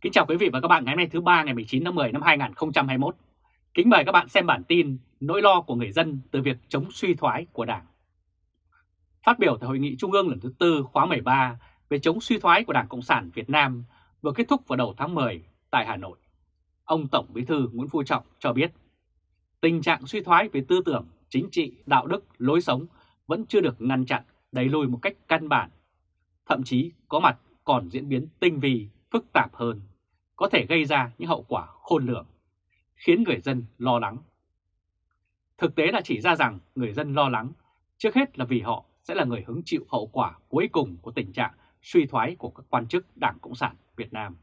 Kính chào quý vị và các bạn ngày hôm nay thứ ba ngày 19 tháng 10 năm 2021. Kính mời các bạn xem bản tin nỗi lo của người dân từ việc chống suy thoái của Đảng. Phát biểu tại Hội nghị Trung ương lần thứ tư khóa 13 về chống suy thoái của Đảng Cộng sản Việt Nam vừa kết thúc vào đầu tháng 10 tại Hà Nội, ông Tổng Bí thư Nguyễn Phú Trọng cho biết tình trạng suy thoái về tư tưởng, chính trị, đạo đức, lối sống vẫn chưa được ngăn chặn, đẩy lùi một cách căn bản. Thậm chí có mặt còn diễn biến tinh vi, phức tạp hơn, có thể gây ra những hậu quả khôn lường, khiến người dân lo lắng. Thực tế là chỉ ra rằng người dân lo lắng, trước hết là vì họ sẽ là người hứng chịu hậu quả cuối cùng của tình trạng suy thoái của các quan chức Đảng Cộng sản Việt Nam.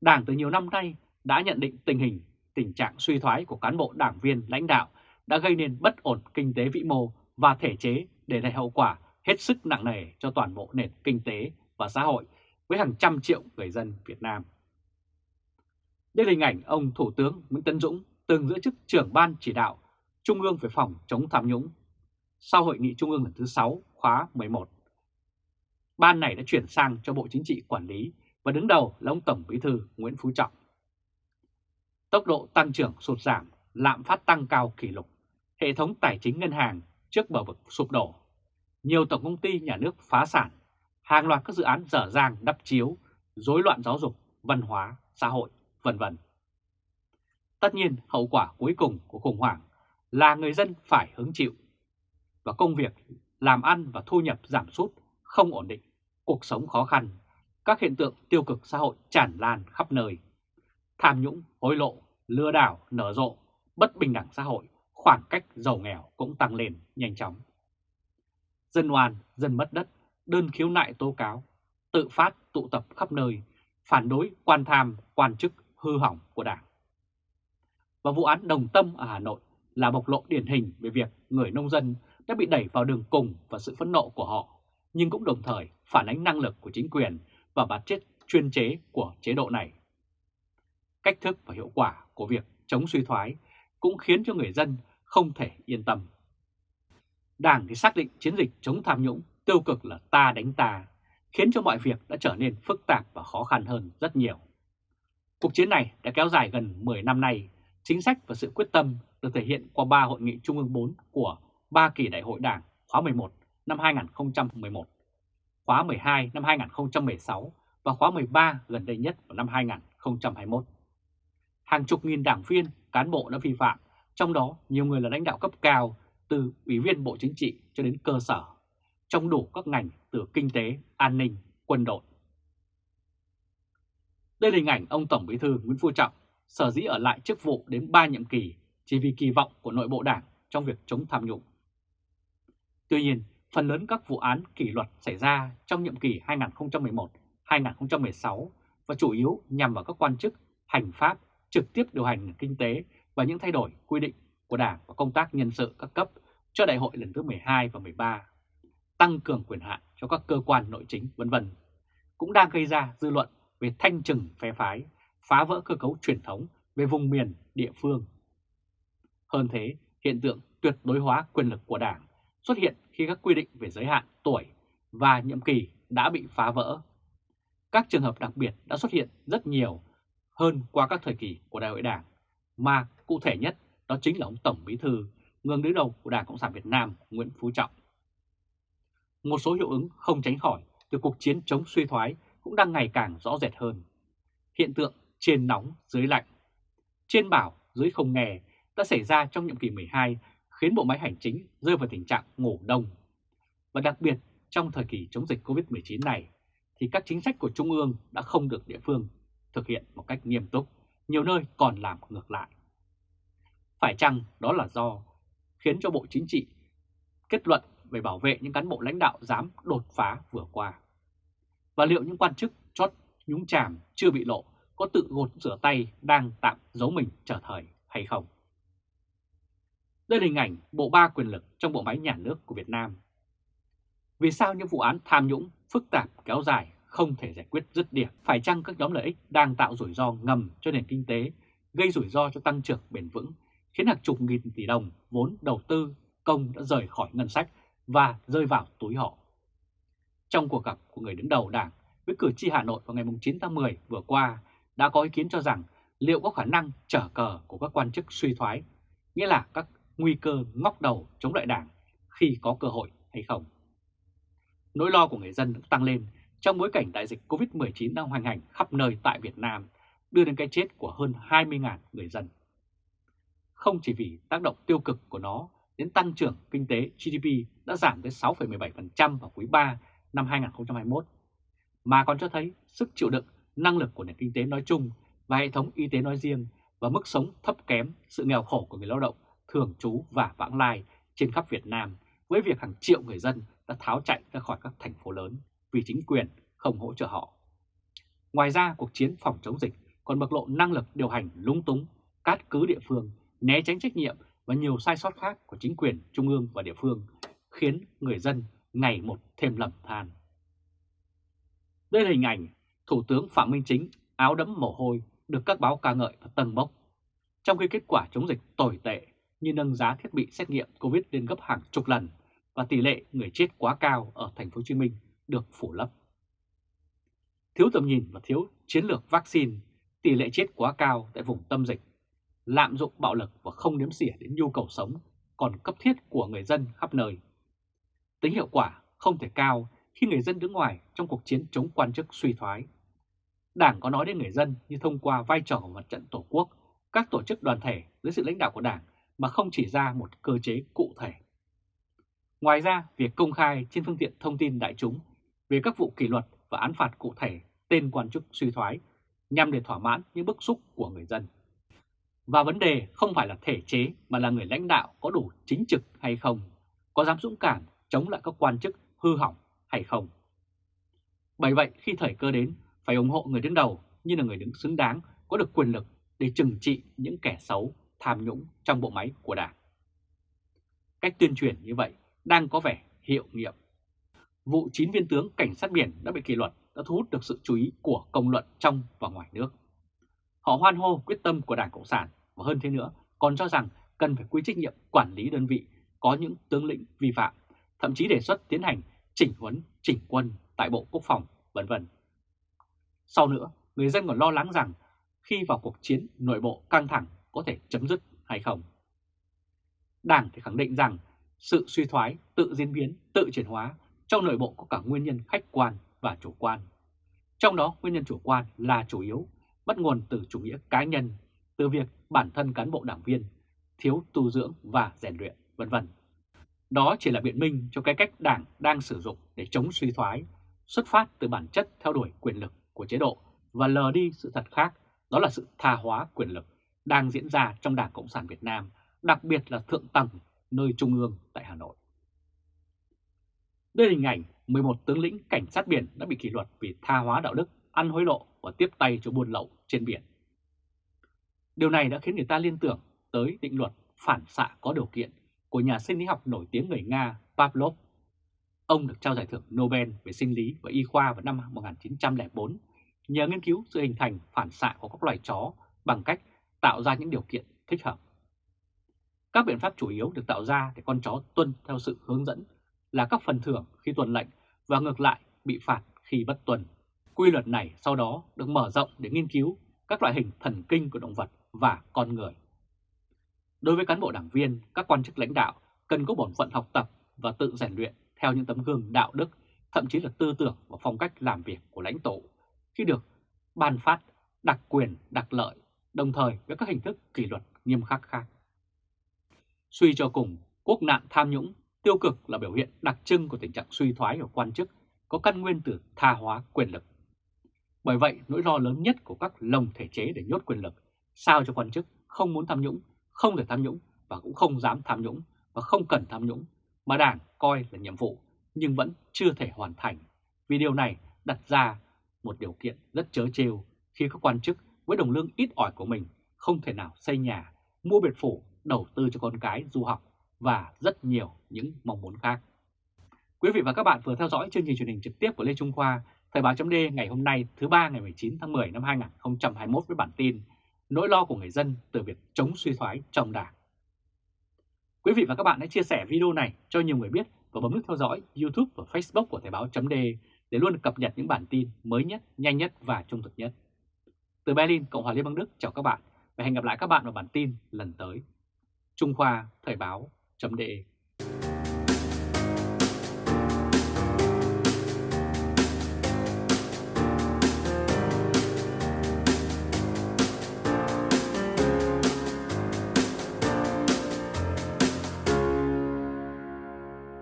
Đảng từ nhiều năm nay đã nhận định tình hình tình trạng suy thoái của cán bộ đảng viên lãnh đạo đã gây nên bất ổn kinh tế vĩ mô và thể chế để lại hậu quả hết sức nặng nề cho toàn bộ nền kinh tế và xã hội với hàng trăm triệu người dân Việt Nam. Đây là hình ảnh ông Thủ tướng Nguyễn Tấn Dũng từng giữ chức trưởng ban chỉ đạo Trung ương về phòng chống tham nhũng sau hội nghị Trung ương lần thứ 6 khóa 11. Ban này đã chuyển sang cho Bộ Chính trị quản lý và đứng đầu là ông Tổng Bí thư Nguyễn Phú Trọng. Tốc độ tăng trưởng sụt giảm, lạm phát tăng cao kỷ lục, hệ thống tài chính ngân hàng trước bờ vực sụp đổ. Nhiều tổng công ty nhà nước phá sản, hàng loạt các dự án dở dang đắp chiếu, rối loạn giáo dục, văn hóa, xã hội, vân vân. Tất nhiên, hậu quả cuối cùng của khủng hoảng là người dân phải hứng chịu. Và công việc, làm ăn và thu nhập giảm sút, không ổn định, cuộc sống khó khăn, các hiện tượng tiêu cực xã hội tràn lan khắp nơi. Tham nhũng, hối lộ, lừa đảo, nở rộ, bất bình đẳng xã hội, khoảng cách giàu nghèo cũng tăng lên nhanh chóng. Dân oan, dân mất đất, đơn khiếu nại tố cáo, tự phát tụ tập khắp nơi, phản đối quan tham, quan chức hư hỏng của Đảng. Và vụ án Đồng Tâm ở Hà Nội là bộc lộ điển hình về việc người nông dân đã bị đẩy vào đường cùng và sự phẫn nộ của họ, nhưng cũng đồng thời phản ánh năng lực của chính quyền và bản chất chuyên chế của chế độ này. Cách thức và hiệu quả của việc chống suy thoái cũng khiến cho người dân không thể yên tâm. Đảng thì xác định chiến dịch chống tham nhũng tiêu cực là ta đánh ta, khiến cho mọi việc đã trở nên phức tạp và khó khăn hơn rất nhiều. Cuộc chiến này đã kéo dài gần 10 năm nay, chính sách và sự quyết tâm được thể hiện qua ba hội nghị Trung ương 4 của ba kỳ đại hội đảng khóa 11 năm 2011, khóa 12 năm 2016 và khóa 13 gần đây nhất vào năm 2021. Hàng chục nghìn đảng viên, cán bộ đã vi phạm, trong đó nhiều người là lãnh đạo cấp cao từ Ủy viên Bộ Chính trị cho đến cơ sở, trong đủ các ngành từ kinh tế, an ninh, quân đội. Đây là hình ảnh ông Tổng Bí thư Nguyễn Phú Trọng sở dĩ ở lại chức vụ đến 3 nhiệm kỳ chỉ vì kỳ vọng của nội bộ đảng trong việc chống tham nhũng. Tuy nhiên, phần lớn các vụ án kỷ luật xảy ra trong nhiệm kỳ 2011-2016 và chủ yếu nhằm vào các quan chức hành pháp trực tiếp điều hành kinh tế và những thay đổi quy định của Đảng và công tác nhân sự các cấp cho đại hội lần thứ 12 và 13, tăng cường quyền hạn cho các cơ quan nội chính vân vân cũng đang gây ra dư luận về thanh trừng phe phái, phá vỡ cơ cấu truyền thống về vùng miền, địa phương. Hơn thế, hiện tượng tuyệt đối hóa quyền lực của Đảng xuất hiện khi các quy định về giới hạn tuổi và nhiệm kỳ đã bị phá vỡ. Các trường hợp đặc biệt đã xuất hiện rất nhiều hơn qua các thời kỳ của Đại hội Đảng, mà cụ thể nhất đó chính là ông Tổng Bí Thư, người đứng đầu của Đảng Cộng sản Việt Nam Nguyễn Phú Trọng. Một số hiệu ứng không tránh khỏi từ cuộc chiến chống suy thoái cũng đang ngày càng rõ rệt hơn. Hiện tượng trên nóng dưới lạnh, trên bảo dưới không nghe đã xảy ra trong nhiệm kỳ 12 khiến bộ máy hành chính rơi vào tình trạng ngủ đông. Và đặc biệt trong thời kỳ chống dịch Covid-19 này thì các chính sách của Trung ương đã không được địa phương thực hiện một cách nghiêm túc, nhiều nơi còn làm ngược lại. Phải chăng đó là do khiến cho Bộ Chính trị kết luận về bảo vệ những cán bộ lãnh đạo dám đột phá vừa qua? Và liệu những quan chức chót nhúng chàm chưa bị lộ có tự gột rửa tay đang tạm giấu mình trở thời hay không? Đây là hình ảnh bộ ba quyền lực trong bộ máy nhà nước của Việt Nam. Vì sao những vụ án tham nhũng phức tạp kéo dài không thể giải quyết dứt điểm? Phải chăng các nhóm lợi ích đang tạo rủi ro ngầm cho nền kinh tế, gây rủi ro cho tăng trưởng bền vững, khiến hàng chục nghìn tỷ đồng vốn đầu tư công đã rời khỏi ngân sách và rơi vào túi họ? Trong cuộc gặp của người đứng đầu đảng, với cử tri Hà Nội vào ngày 9 tháng 10 vừa qua đã có ý kiến cho rằng liệu có khả năng trở cờ của các quan chức suy thoái, nghĩa là các nguy cơ ngóc đầu chống lại đảng khi có cơ hội hay không. Nỗi lo của người dân tăng lên trong bối cảnh đại dịch COVID-19 đang hoành hành khắp nơi tại Việt Nam, đưa đến cái chết của hơn 20.000 người dân. Không chỉ vì tác động tiêu cực của nó đến tăng trưởng kinh tế GDP đã giảm tới 6,17% vào quý 3 năm 2021, mà còn cho thấy sức chịu đựng, năng lực của nền kinh tế nói chung và hệ thống y tế nói riêng và mức sống thấp kém, sự nghèo khổ của người lao động, thường trú và vãng lai trên khắp Việt Nam với việc hàng triệu người dân đã tháo chạy ra khỏi các thành phố lớn vì chính quyền không hỗ trợ họ. Ngoài ra, cuộc chiến phòng chống dịch còn bộc lộ năng lực điều hành lúng túng, cát cứ địa phương, né tránh trách nhiệm và nhiều sai sót khác của chính quyền trung ương và địa phương, khiến người dân ngày một thêm lầm than. Đây là hình ảnh Thủ tướng Phạm Minh Chính áo đẫm mồ hôi được các báo ca ngợi và tầng bốc, trong khi kết quả chống dịch tồi tệ như nâng giá thiết bị xét nghiệm COVID lên gấp hàng chục lần và tỷ lệ người chết quá cao ở thành phố Hồ Chí Minh được phủ lấp. Thiếu tầm nhìn và thiếu chiến lược vaccine, tỷ lệ chết quá cao tại vùng tâm dịch, lạm dụng bạo lực và không đếm xỉa đến nhu cầu sống còn cấp thiết của người dân khắp nơi. Tính hiệu quả không thể cao khi người dân đứng ngoài trong cuộc chiến chống quan chức suy thoái. Đảng có nói đến người dân như thông qua vai trò của mặt trận Tổ quốc, các tổ chức đoàn thể dưới sự lãnh đạo của Đảng mà không chỉ ra một cơ chế cụ thể. Ngoài ra, việc công khai trên phương tiện thông tin đại chúng về các vụ kỷ luật và án phạt cụ thể tên quan chức suy thoái nhằm để thỏa mãn những bức xúc của người dân. Và vấn đề không phải là thể chế mà là người lãnh đạo có đủ chính trực hay không, có dám dũng cảm chống lại các quan chức hư hỏng hay không. Bởi vậy khi thời cơ đến phải ủng hộ người đứng đầu như là người đứng xứng đáng có được quyền lực để trừng trị những kẻ xấu tham nhũng trong bộ máy của Đảng. Cách tuyên truyền như vậy đang có vẻ hiệu nghiệm. Vụ 9 viên tướng cảnh sát biển đã bị kỷ luật đã thu hút được sự chú ý của công luận trong và ngoài nước. Họ hoan hô quyết tâm của Đảng Cộng sản và hơn thế nữa còn cho rằng cần phải quy trách nhiệm quản lý đơn vị có những tướng lĩnh vi phạm, thậm chí đề xuất tiến hành chỉnh huấn, chỉnh quân tại Bộ Quốc phòng, vân vân. Sau nữa, người dân còn lo lắng rằng khi vào cuộc chiến nội bộ căng thẳng có thể chấm dứt hay không. Đảng thì khẳng định rằng sự suy thoái, tự diễn biến, tự chuyển hóa trong nội bộ có cả nguyên nhân khách quan và chủ quan. Trong đó nguyên nhân chủ quan là chủ yếu, bắt nguồn từ chủ nghĩa cá nhân, từ việc bản thân cán bộ đảng viên thiếu tu dưỡng và rèn luyện, vân vân. Đó chỉ là biện minh cho cái cách đảng đang sử dụng để chống suy thoái, xuất phát từ bản chất theo đuổi quyền lực của chế độ và lờ đi sự thật khác, đó là sự tha hóa quyền lực đang diễn ra trong Đảng Cộng sản Việt Nam, đặc biệt là thượng tầng nơi trung ương tại Hà Nội. Đây là hình ảnh 11 tướng lĩnh cảnh sát biển đã bị kỷ luật vì tha hóa đạo đức, ăn hối lộ và tiếp tay cho buôn lậu trên biển. Điều này đã khiến người ta liên tưởng tới định luật phản xạ có điều kiện của nhà sinh lý học nổi tiếng người Nga Pavlov. Ông được trao giải thưởng Nobel về sinh lý và y khoa vào năm 1904 nhờ nghiên cứu sự hình thành phản xạ của các loài chó bằng cách tạo ra những điều kiện thích hợp. Các biện pháp chủ yếu được tạo ra để con chó tuân theo sự hướng dẫn là các phần thưởng khi tuân lệnh và ngược lại bị phạt khi bất tuân. Quy luật này sau đó được mở rộng để nghiên cứu các loại hình thần kinh của động vật và con người. Đối với cán bộ đảng viên, các quan chức lãnh đạo cần có bổn phận học tập và tự rèn luyện theo những tấm gương đạo đức, thậm chí là tư tưởng và phong cách làm việc của lãnh tụ khi được ban phát đặc quyền, đặc lợi, đồng thời với các hình thức kỷ luật nghiêm khắc khác. Suy cho cùng, quốc nạn tham nhũng, tiêu cực là biểu hiện đặc trưng của tình trạng suy thoái của quan chức có căn nguyên từ tha hóa quyền lực. Bởi vậy, nỗi lo lớn nhất của các lồng thể chế để nhốt quyền lực, sao cho quan chức không muốn tham nhũng, không thể tham nhũng và cũng không dám tham nhũng và không cần tham nhũng mà Đảng coi là nhiệm vụ nhưng vẫn chưa thể hoàn thành. Vì điều này đặt ra một điều kiện rất chớ trêu khi các quan chức với đồng lương ít ỏi của mình không thể nào xây nhà, mua biệt phủ, đầu tư cho con cái du học và rất nhiều những mong muốn khác. Quý vị và các bạn vừa theo dõi chương trình truyền hình trực tiếp của Lê Trung Khoa, Thời báo chấm ngày hôm nay thứ ba ngày 19 tháng 10 năm 2021 với bản tin Nỗi lo của người dân từ việc chống suy thoái trong đảng. Quý vị và các bạn hãy chia sẻ video này cho nhiều người biết và bấm nút theo dõi YouTube và Facebook của Thời báo chấm để luôn cập nhật những bản tin mới nhất, nhanh nhất và trung thực nhất. Từ Berlin, Cộng hòa Liên bang Đức chào các bạn và hẹn gặp lại các bạn vào bản tin lần tới. Trung Khoa Thời báo.de